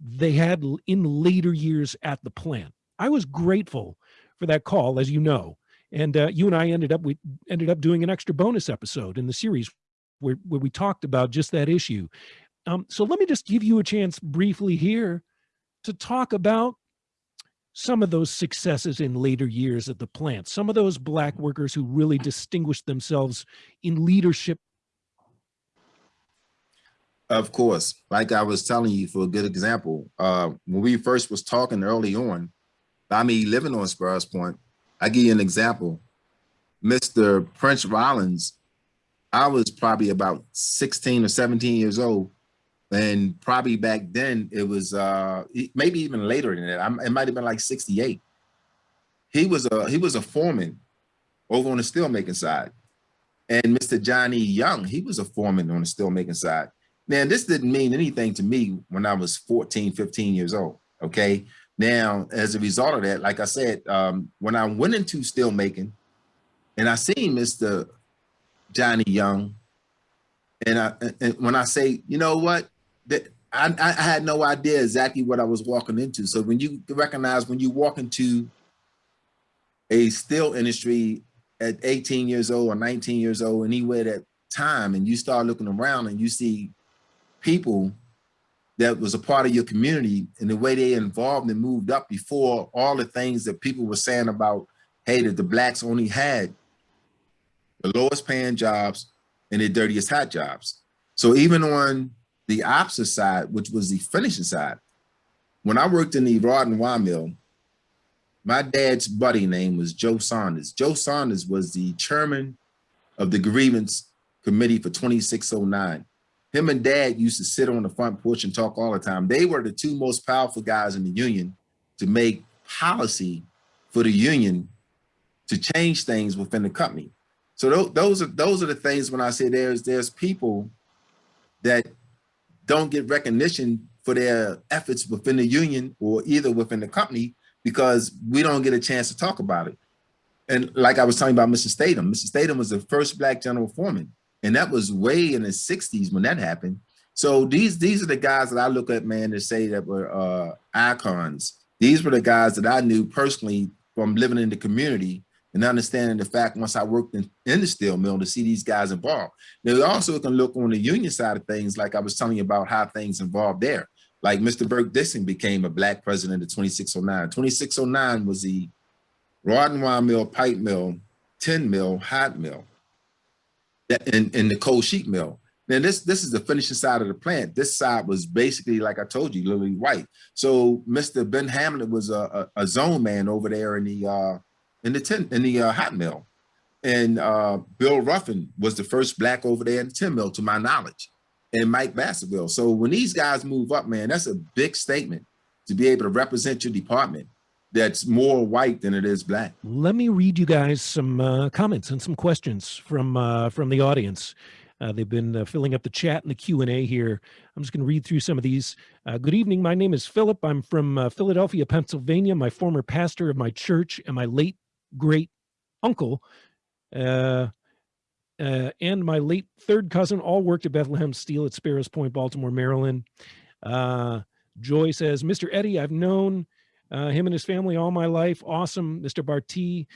they had in later years at the plant. I was grateful for that call, as you know, and uh, you and I ended up we ended up doing an extra bonus episode in the series where where we talked about just that issue. Um, so let me just give you a chance briefly here to talk about some of those successes in later years at the plant, some of those black workers who really distinguished themselves in leadership. Of course, like I was telling you for a good example, uh, when we first was talking early on, I mean, living on Sparrows Point, I give you an example. Mr. Prince Rollins, I was probably about 16 or 17 years old and probably back then it was uh maybe even later than that I'm, it might have been like 68 he was a he was a foreman over on the steelmaking side and mr johnny young he was a foreman on the steelmaking side now this didn't mean anything to me when i was 14 15 years old okay now as a result of that like i said um when i went into still making, and i seen mr johnny young and I and when I say, you know what, that I, I had no idea exactly what I was walking into. So when you recognize when you walk into a steel industry at 18 years old or 19 years old, anywhere that time, and you start looking around and you see people that was a part of your community and the way they involved and moved up before all the things that people were saying about, hey, that the blacks only had the lowest paying jobs and the dirtiest hot jobs. So even on the opposite side, which was the finishing side. When I worked in the rod and wire mill, my dad's buddy name was Joe Saunders. Joe Saunders was the chairman of the grievance committee for 2609. Him and dad used to sit on the front porch and talk all the time. They were the two most powerful guys in the union to make policy for the union to change things within the company. So those are those are the things when I say there's there's people that don't get recognition for their efforts within the union or either within the company because we don't get a chance to talk about it. And like I was talking about Mr. Statham, Mr. Statham was the first black general foreman. And that was way in the 60s when that happened. So these these are the guys that I look at, man, to say that were uh, icons. These were the guys that I knew personally from living in the community and understanding the fact once I worked in, in the steel mill to see these guys involved. Now, also can look on the union side of things, like I was telling you about how things involved there. Like Mr. Burke Dixon became a black president of 2609. 2609 was the rod and wire mill, pipe mill, tin mill, hot mill, and, and the cold sheet mill. Now this this is the finishing side of the plant. This side was basically, like I told you, literally white. So Mr. Ben Hamlin was a, a, a zone man over there in the uh, in the tin in the uh, hot mill, and uh, Bill Ruffin was the first black over there in the tin mill, to my knowledge, and Mike Baskerville. So when these guys move up, man, that's a big statement to be able to represent your department that's more white than it is black. Let me read you guys some uh, comments and some questions from uh, from the audience. Uh, they've been uh, filling up the chat and the Q&A here. I'm just going to read through some of these. Uh, good evening. My name is Philip. I'm from uh, Philadelphia, Pennsylvania. My former pastor of my church and my late great uncle and my late third cousin all worked at Bethlehem Steel at Sparrows Point, Baltimore, Maryland. Joy says, Mr. Eddie, I've known him and his family all my life. Awesome, Mr. Barty.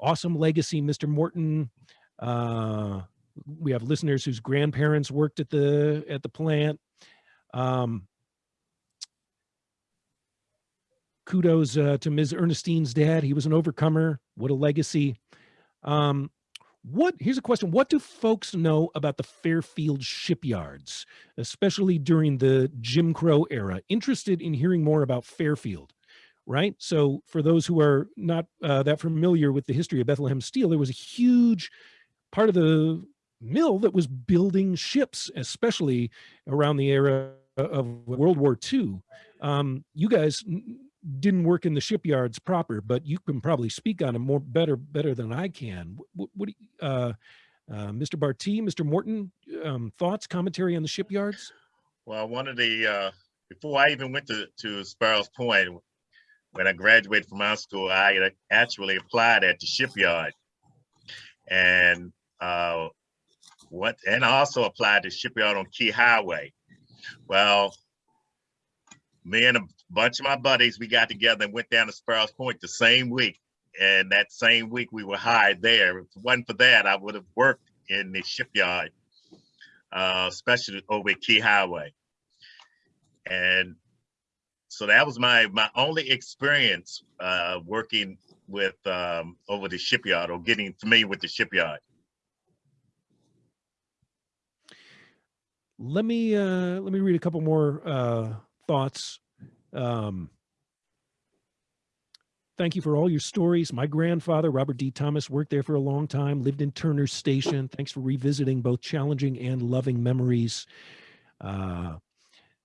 awesome legacy, Mr. Morton Uh, we have listeners whose grandparents worked at the at the plant. Um, kudos uh, to Ms. Ernestine's dad. He was an overcomer. What a legacy. Um, what here's a question. What do folks know about the Fairfield shipyards, especially during the Jim Crow era? Interested in hearing more about Fairfield, right? So for those who are not uh, that familiar with the history of Bethlehem Steel, there was a huge part of the mill that was building ships, especially around the era of World War II. Um, you guys didn't work in the shipyards proper, but you can probably speak on it more better better than I can. What, what uh, uh, Mr. Barty, Mr. Morton, um, thoughts, commentary on the shipyards? Well, one of the, uh, before I even went to, to Sparrows Point, when I graduated from high school, I actually applied at the shipyard. And uh, what and also applied to shipyard on Key Highway. Well, me and a bunch of my buddies, we got together and went down to Sparrows Point the same week. And that same week we were hired there. If it wasn't for that, I would have worked in the shipyard, uh, especially over at Key Highway. And so that was my my only experience uh, working with um, over the shipyard or getting familiar with the shipyard. let me uh, let me read a couple more uh, thoughts. Um, thank you for all your stories. My grandfather, Robert D. Thomas, worked there for a long time, lived in Turner Station. Thanks for revisiting both challenging and loving memories. Uh,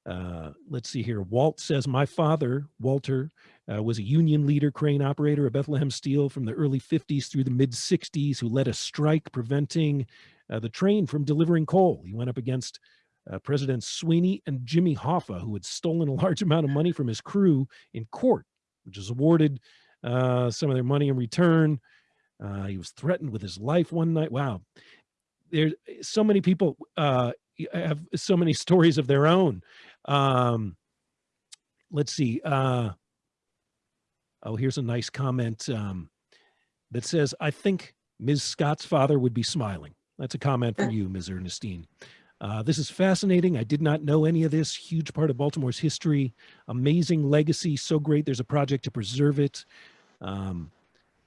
uh, let's see here. Walt says, my father, Walter, uh, was a union leader, crane operator at Bethlehem Steel from the early 50s through the mid 60s, who led a strike preventing uh, the train from delivering coal. He went up against uh, President Sweeney and Jimmy Hoffa, who had stolen a large amount of money from his crew in court, which was awarded uh, some of their money in return. Uh, he was threatened with his life one night. Wow. There's so many people uh, have so many stories of their own. Um, let's see. Uh, oh, here's a nice comment um, that says, I think Ms. Scott's father would be smiling. That's a comment for you, Ms. Ernestine. Uh, this is fascinating. I did not know any of this. Huge part of Baltimore's history. Amazing legacy. So great. There's a project to preserve it. Um,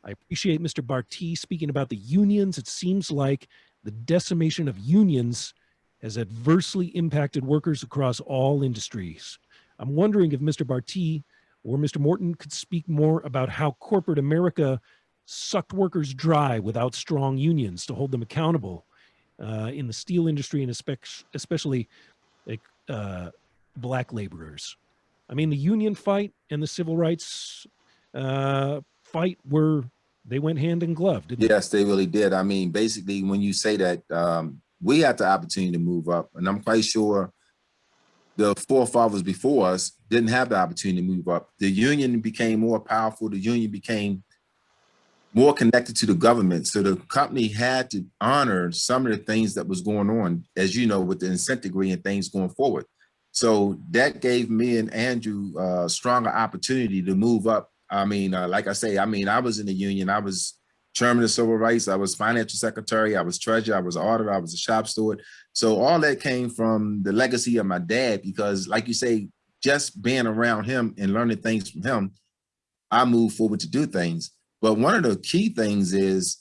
I appreciate Mr. Barty speaking about the unions. It seems like the decimation of unions has adversely impacted workers across all industries. I'm wondering if Mr. Barty or Mr. Morton could speak more about how corporate America sucked workers dry without strong unions to hold them accountable uh, in the steel industry and especially uh, black laborers. I mean, the union fight and the civil rights uh, fight were, they went hand in glove, yes, they? they really did. I mean, basically, when you say that, um, we had the opportunity to move up, and I'm quite sure the forefathers before us didn't have the opportunity to move up. The union became more powerful. The union became more connected to the government. So the company had to honor some of the things that was going on, as you know, with the consent decree and things going forward. So that gave me and Andrew a stronger opportunity to move up. I mean, uh, like I say, I mean, I was in the union. I was chairman of civil rights. I was financial secretary. I was treasurer. I was auditor. I was a shop steward. So all that came from the legacy of my dad, because like you say, just being around him and learning things from him, I moved forward to do things. But one of the key things is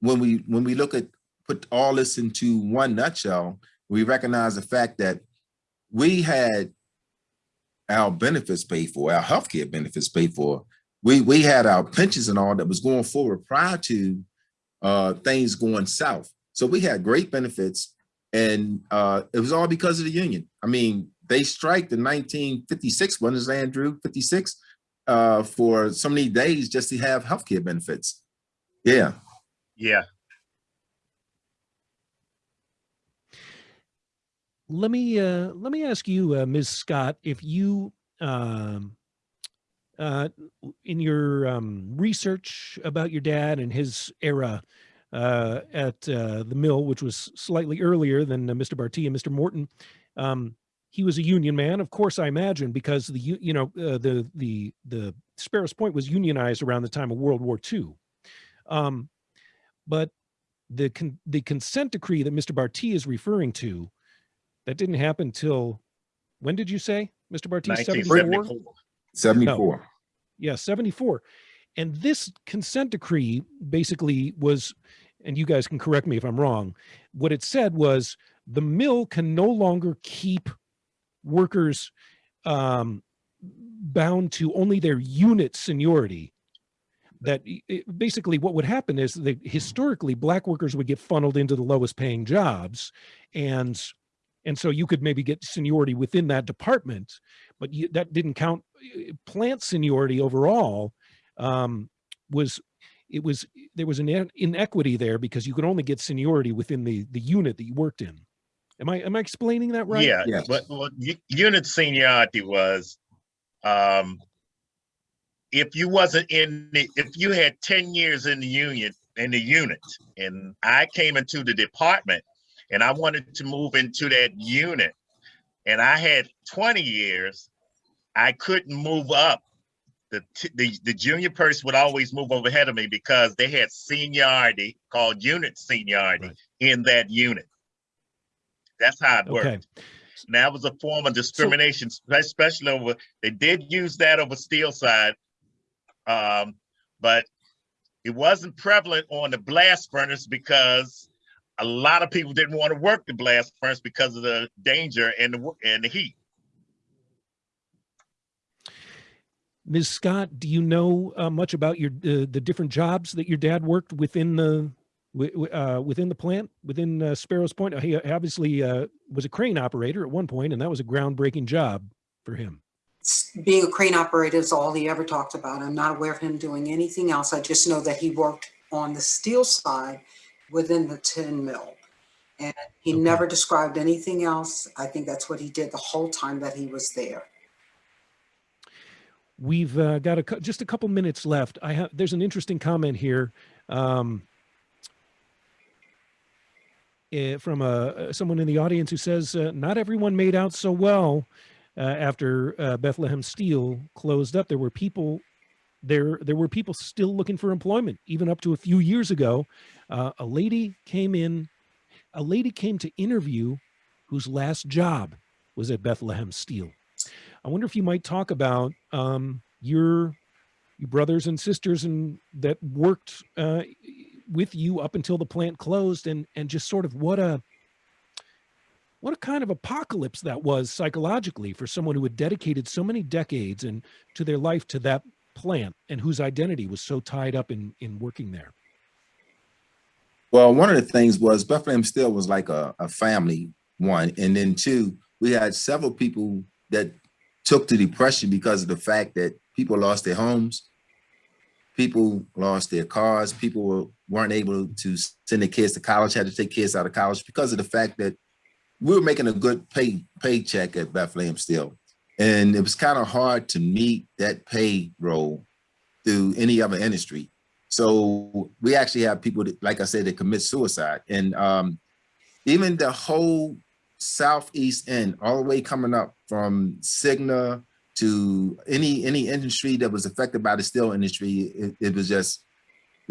when we when we look at put all this into one nutshell, we recognize the fact that we had our benefits paid for, our healthcare benefits paid for. We we had our pensions and all that was going forward prior to uh, things going south. So we had great benefits, and uh, it was all because of the union. I mean, they striked in 1956. When is Andrew 56? Uh, for so many days just to have healthcare benefits. Yeah. Yeah. Let me uh, let me ask you, uh, Ms. Scott, if you um, uh, in your um, research about your dad and his era uh, at uh, the mill, which was slightly earlier than uh, Mr. Barty and Mr. Morton, um, he was a union man, of course, I imagine, because the u- you know uh, the the the Sparrows Point was unionized around the time of World War II. Um, but the con- the consent decree that Mr. Barty is referring to, that didn't happen till when did you say, Mr. Barty? 74? 1974. 74. Yeah, 74. And this consent decree basically was, and you guys can correct me if I'm wrong, what it said was the mill can no longer keep workers um, bound to only their unit seniority. That i- i- basically what would happen is that historically black workers would get funneled into the lowest paying jobs, and and so you could maybe get seniority within that department, but you, that didn't count. Plant seniority overall um, was it was there was an inequity there because you could only get seniority within the the unit that you worked in. Am I am I explaining that right? Yeah, Yes. but what u- unit seniority was, um, if you wasn't in the, if you had ten years in the union, in the unit, and I came into the department and I wanted to move into that unit, and I had twenty years, I couldn't move up. The, t- the, the junior person would always move over ahead of me because they had seniority called unit seniority Right. in that unit. That's how it worked. Okay. And that was a form of discrimination, spe- especially over, they did use that over steel side. Um, but it wasn't prevalent on the blast furnace because a lot of people didn't want to work the blast furnace because of the danger and the, and the heat. Ms. Scott, do you know uh, much about your uh, the different jobs that your dad worked within the uh, within the plant within uh, Sparrows Point? He obviously uh, was a crane operator at one point, and that was a groundbreaking job for him. Being a crane operator is all he ever talked about. I'm not aware of him doing anything else. I just know that he worked on the steel side within the tin mill. And he Okay. never described anything else. I think that's what he did the whole time that he was there. We've uh, got a, just a couple minutes left. I have there's an interesting comment here um, eh, from a uh, someone in the audience who says uh, not everyone made out so well uh, after uh, Bethlehem Steel closed up. There were people there. There were people still looking for employment, even up to a few years ago. Uh, a lady came in. A lady came to interview, whose last job was at Bethlehem Steel. I wonder if you might talk about um, your your brothers and sisters and that worked uh, with you up until the plant closed, and and just sort of what a what a kind of apocalypse that was psychologically for someone who had dedicated so many decades and to their life to that plant and whose identity was so tied up in in working there. Well, one of the things was Bethlehem Steel was like a, a family, one. And then two, we had several people that took to depression because of the fact that people lost their homes, people lost their cars, people were, weren't able to send their kids to college, had to take kids out of college because of the fact that we were making a good pay paycheck at Bethlehem Steel. And it was kind of hard to meet that payroll through any other industry. So we actually have people that, like I said, that commit suicide. And um, even the whole southeast end, all the way coming up from Cigna to any any industry that was affected by the steel industry, it, it was just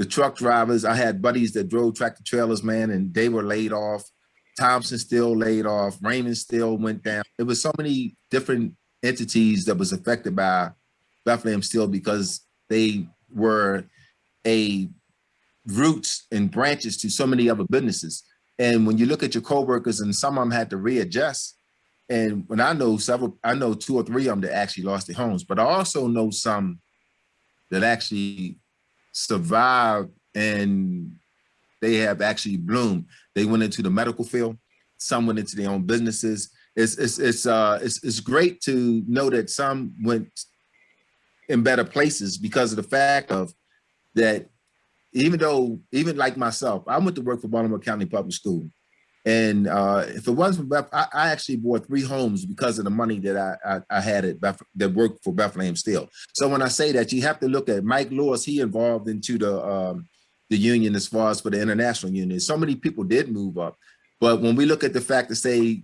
the truck drivers. I had buddies that drove tractor trailers, man, and they were laid off. Thompson still laid off. Raymond still went down. There was so many different entities that was affected by Bethlehem Steel because they were a roots and branches to so many other businesses. And when you look at your coworkers and some of them had to readjust, and when I know several, I know two or three of them that actually lost their homes, but I also know some that actually survived and they have actually bloomed. They went into the medical field, some went into their own businesses. It's it's it's uh it's it's great to know that some went in better places because of the fact of that even though even like myself, I went to work for Baltimore County Public School. And uh, if it wasn't for Beth, I, I, actually bought three homes because of the money that I, I, I had at Beth, that worked for Bethlehem Steel. So when I say that, you have to look at Mike Lewis. He involved into the um, the union as far as for the international union. So many people did move up, but when we look at the fact to say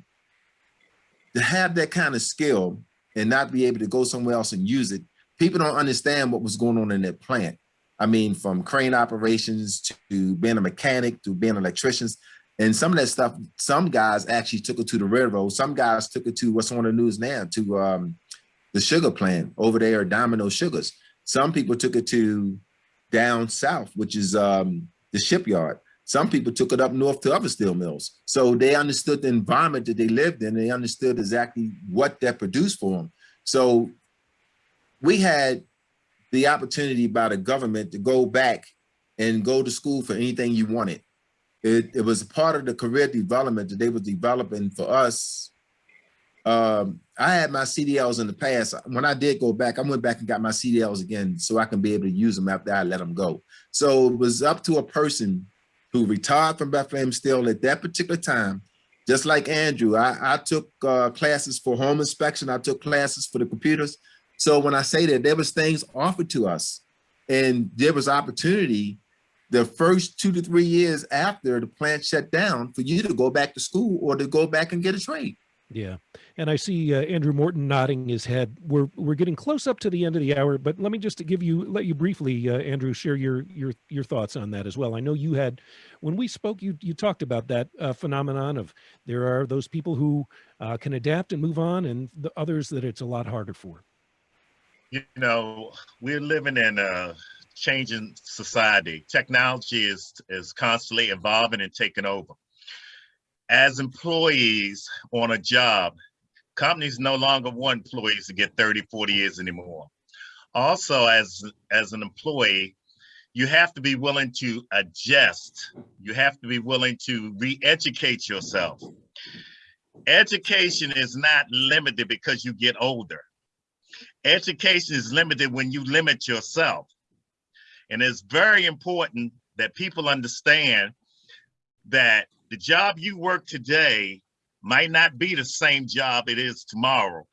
to have that kind of skill and not be able to go somewhere else and use it, people don't understand what was going on in that plant. I mean, from crane operations to being a mechanic to being electricians. And some of that stuff, some guys actually took it to the railroad. Some guys took it to what's on the news now, to um, the sugar plant over there, Domino Sugars. Some people took it to down south, which is um, the shipyard. Some people took it up north to other steel mills. So they understood the environment that they lived in. They understood exactly what that produced for them. So we had the opportunity by the government to go back and go to school for anything you wanted. It, it was part of the career development that they were developing for us. Um, I had my CDLs in the past. When I did go back, I went back and got my CDLs again so I can be able to use them after I let them go. So it was up to a person who retired from Bethlehem Steel at that particular time, just like Andrew. I, I took uh, classes for home inspection. I took classes for the computers. So when I say that there was things offered to us and there was opportunity the first two to three years after the plant shut down for you to go back to school or to go back and get a trade. Yeah. And I see uh, Andrew Morton nodding his head. We're we're getting close up to the end of the hour, but let me just give you let you briefly, uh, Andrew, share your your your thoughts on that as well. I know you had when we spoke, you you talked about that uh, phenomenon of there are those people who uh, can adapt and move on, and the others that it's a lot harder for. You know, we're living in a changing society. Technology is is constantly evolving and taking over as employees on a job, companies no longer want employees to get 30, 40 years anymore. Also, as, as an employee, you have to be willing to adjust. You have to be willing to re-educate yourself. Education is not limited because you get older. Education is limited when you limit yourself. And it's very important that people understand that the job you work today might not be the same job it is tomorrow.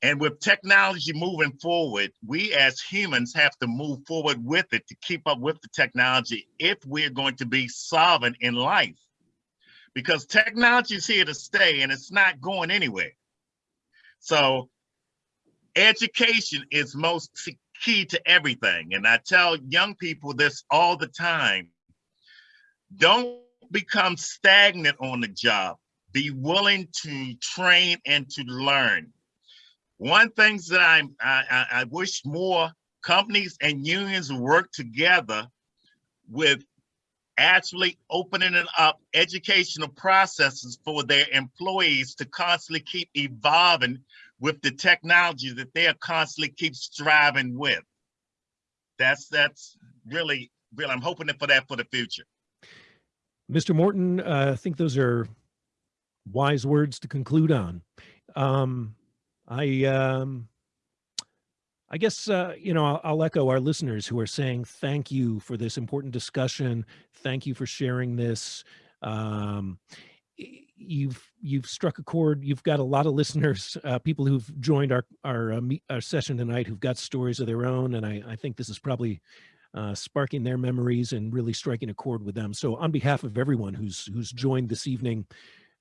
And with technology moving forward, we as humans have to move forward with it to keep up with the technology if we're going to be solvent in life. Because technology is here to stay and it's not going anywhere. So education is most key to everything. And I tell young people this all the time. Don't become stagnant on the job. Be willing to train and to learn. One things that I'm, I, I wish more companies and unions work together with actually opening up educational processes for their employees to constantly keep evolving with the technology that they are constantly keep striving with. That's that's really, really, I'm hoping for that for the future. Mr. Morton, uh, I think those are wise words to conclude on. Um, I, um, I guess, uh, you know, I'll, I'll, echo our listeners who are saying thank you for this important discussion. Thank you for sharing this. Um, you've you've struck a chord. You've got a lot of listeners, uh, people who've joined our our uh, our session tonight who've got stories of their own, and I I think this is probably uh, sparking their memories and really striking a chord with them. So on behalf of everyone who's who's joined this evening,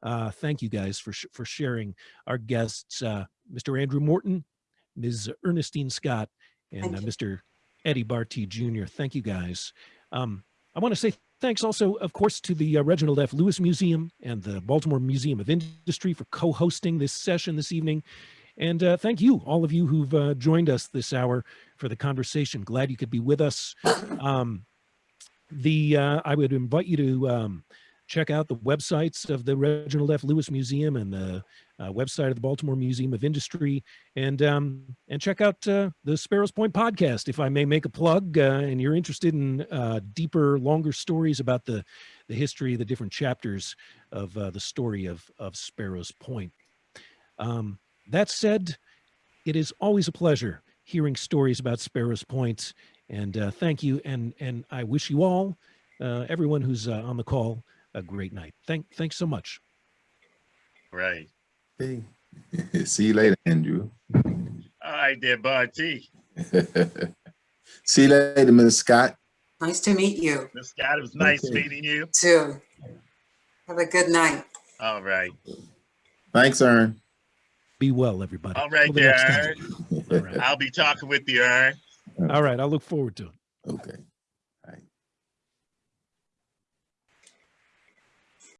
uh, thank you guys for sh- for sharing. Our guests, uh, Mr. Andrew Morton, Ms. Ernestine Scott, and uh. Mr. Eddie Barty Jr. Thank you guys. Um, I want to say thanks also, of course, to the uh, Reginald F. Lewis Museum and the Baltimore Museum of Industry for co-hosting this session this evening. And uh, thank you, all of you who've uh, joined us this hour for the conversation. Glad you could be with us. Um, the uh, I would invite you to um, check out the websites of the Reginald F. Lewis Museum and the uh, website of the Baltimore Museum of Industry, and um, and check out uh, the Sparrows Point podcast, if I may make a plug. Uh, and you're interested in uh, deeper, longer stories about the the history, of the different chapters of uh, the story of of Sparrows Point. Um, that said, it is always a pleasure hearing stories about Sparrows Point, and thank you. And and I wish you all, everyone who's on the call, a great night. Thank thanks so much. Right. Hey. See you later, Andrew. All right there, Bud T. See you later, Ms. Scott. Nice to meet you Miss Scott, it was nice Okay. meeting you. too. Have a good night. All right. Thanks, Ern. Be well, everybody. All right there, next. Ern. All right. I'll be talking with you, Ern. All right. I look forward to it. Okay.